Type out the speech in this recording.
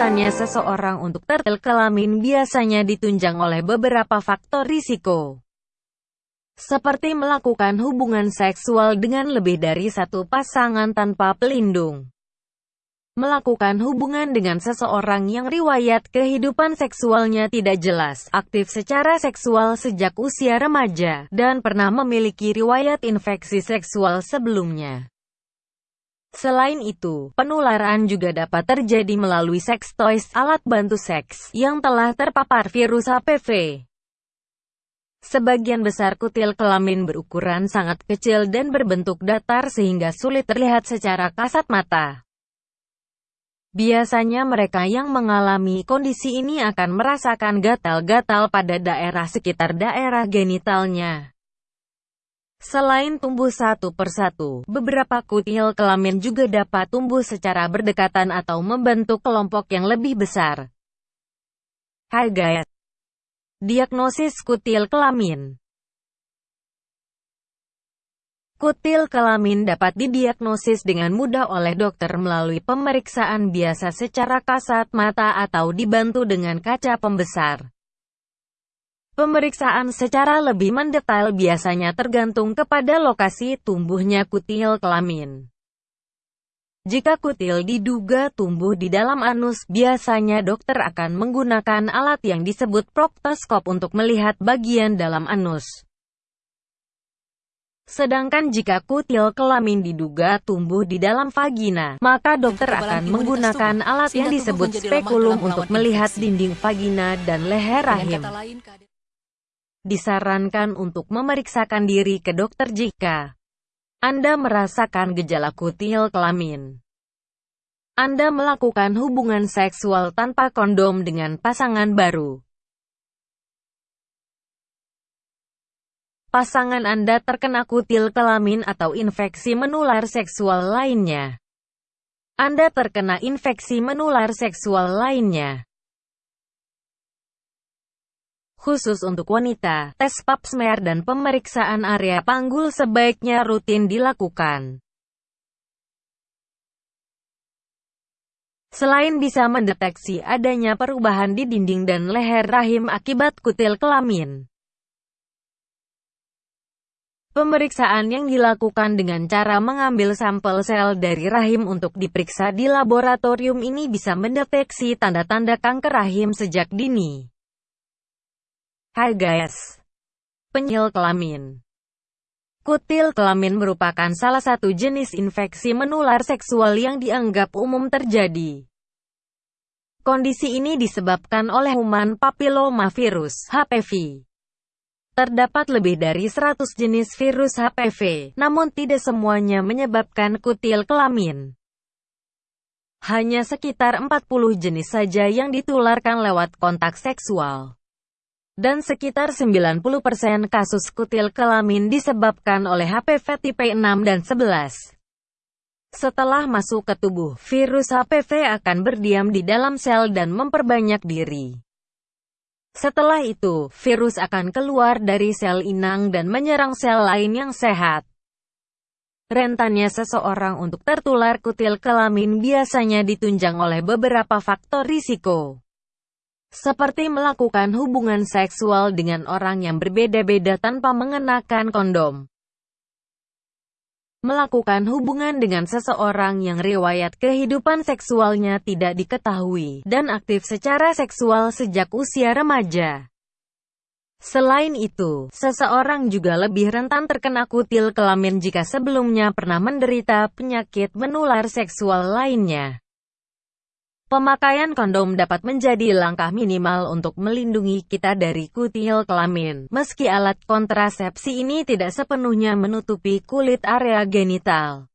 Rentannya seseorang untuk tertil kelamin biasanya ditunjang oleh beberapa faktor risiko. Seperti melakukan hubungan seksual dengan lebih dari satu pasangan tanpa pelindung. Melakukan hubungan dengan seseorang yang riwayat kehidupan seksualnya tidak jelas, aktif secara seksual sejak usia remaja, dan pernah memiliki riwayat infeksi seksual sebelumnya. Selain itu, penularan juga dapat terjadi melalui seks toys, alat bantu seks, yang telah terpapar virus HPV. Sebagian besar kutil kelamin berukuran sangat kecil dan berbentuk datar sehingga sulit terlihat secara kasat mata. Biasanya mereka yang mengalami kondisi ini akan merasakan gatal-gatal pada daerah sekitar daerah genitalnya. Selain tumbuh satu persatu, beberapa kutil kelamin juga dapat tumbuh secara berdekatan atau membentuk kelompok yang lebih besar. Hai guys! Diagnosis kutil kelamin Kutil kelamin dapat didiagnosis dengan mudah oleh dokter melalui pemeriksaan biasa secara kasat mata atau dibantu dengan kaca pembesar. Pemeriksaan secara lebih mendetail biasanya tergantung kepada lokasi tumbuhnya kutil kelamin. Jika kutil diduga tumbuh di dalam anus, biasanya dokter akan menggunakan alat yang disebut proktoskop untuk melihat bagian dalam anus. Sedangkan jika kutil kelamin diduga tumbuh di dalam vagina, maka dokter akan menggunakan alat yang disebut spekulum untuk melihat dinding vagina dan leher rahim. Disarankan untuk memeriksakan diri ke dokter jika Anda merasakan gejala kutil kelamin. Anda melakukan hubungan seksual tanpa kondom dengan pasangan baru. Pasangan Anda terkena kutil kelamin atau infeksi menular seksual lainnya. Anda terkena infeksi menular seksual lainnya. Khusus untuk wanita, tes pap smear dan pemeriksaan area panggul sebaiknya rutin dilakukan. Selain bisa mendeteksi adanya perubahan di dinding dan leher rahim akibat kutil kelamin, Pemeriksaan yang dilakukan dengan cara mengambil sampel sel dari rahim untuk diperiksa di laboratorium ini bisa mendeteksi tanda-tanda kanker rahim sejak dini. Hai guys. Penyil kelamin. Kutil kelamin merupakan salah satu jenis infeksi menular seksual yang dianggap umum terjadi. Kondisi ini disebabkan oleh human papillomavirus HPV. Terdapat lebih dari 100 jenis virus HPV, namun tidak semuanya menyebabkan kutil kelamin. Hanya sekitar 40 jenis saja yang ditularkan lewat kontak seksual dan sekitar 90% kasus kutil kelamin disebabkan oleh HPV tipe 6 dan 11. Setelah masuk ke tubuh, virus HPV akan berdiam di dalam sel dan memperbanyak diri. Setelah itu, virus akan keluar dari sel inang dan menyerang sel lain yang sehat. Rentannya seseorang untuk tertular kutil kelamin biasanya ditunjang oleh beberapa faktor risiko seperti melakukan hubungan seksual dengan orang yang berbeda-beda tanpa mengenakan kondom. Melakukan hubungan dengan seseorang yang riwayat kehidupan seksualnya tidak diketahui, dan aktif secara seksual sejak usia remaja. Selain itu, seseorang juga lebih rentan terkena kutil kelamin jika sebelumnya pernah menderita penyakit menular seksual lainnya. Pemakaian kondom dapat menjadi langkah minimal untuk melindungi kita dari kutil kelamin. Meski alat kontrasepsi ini tidak sepenuhnya menutupi kulit area genital.